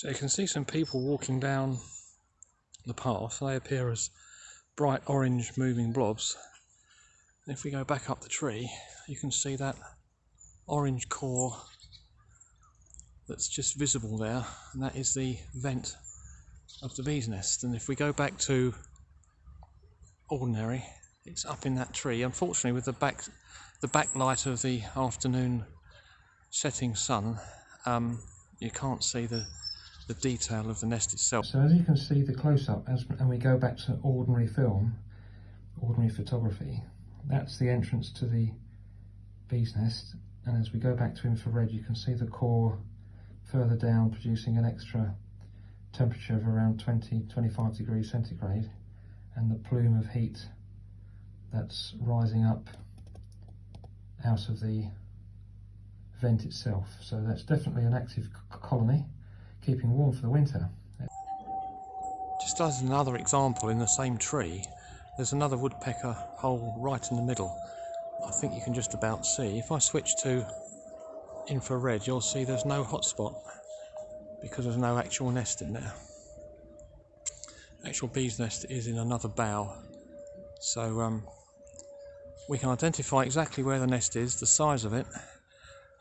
So you can see some people walking down the path. They appear as bright orange moving blobs. And if we go back up the tree, you can see that orange core that's just visible there, and that is the vent of the bee's nest. And if we go back to ordinary, it's up in that tree. Unfortunately, with the back the backlight of the afternoon setting sun, um, you can't see the the detail of the nest itself. So as you can see the close-up, and we go back to ordinary film, ordinary photography, that's the entrance to the bee's nest. And as we go back to infrared, you can see the core further down producing an extra temperature of around 20, 25 degrees centigrade and the plume of heat that's rising up out of the vent itself. So that's definitely an active colony keeping warm for the winter. Just as another example in the same tree, there's another woodpecker hole right in the middle. I think you can just about see. If I switch to infrared, you'll see there's no hotspot because there's no actual nest in there. Actual bee's nest is in another bough. So um, we can identify exactly where the nest is, the size of it,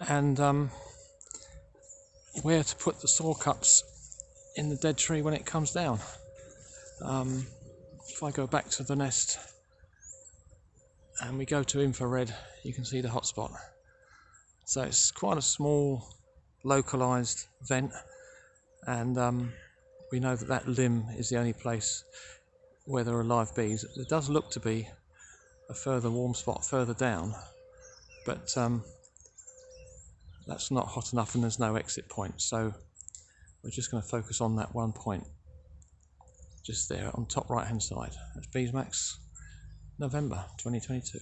and um, where to put the saw cuts in the dead tree when it comes down. Um, if I go back to the nest and we go to infrared, you can see the hotspot. So it's quite a small, localized vent, and um, we know that that limb is the only place where there are live bees. It does look to be a further warm spot further down, but um, that's not hot enough and there's no exit point. So we're just going to focus on that one point just there on top right hand side. That's Beesmax November 2022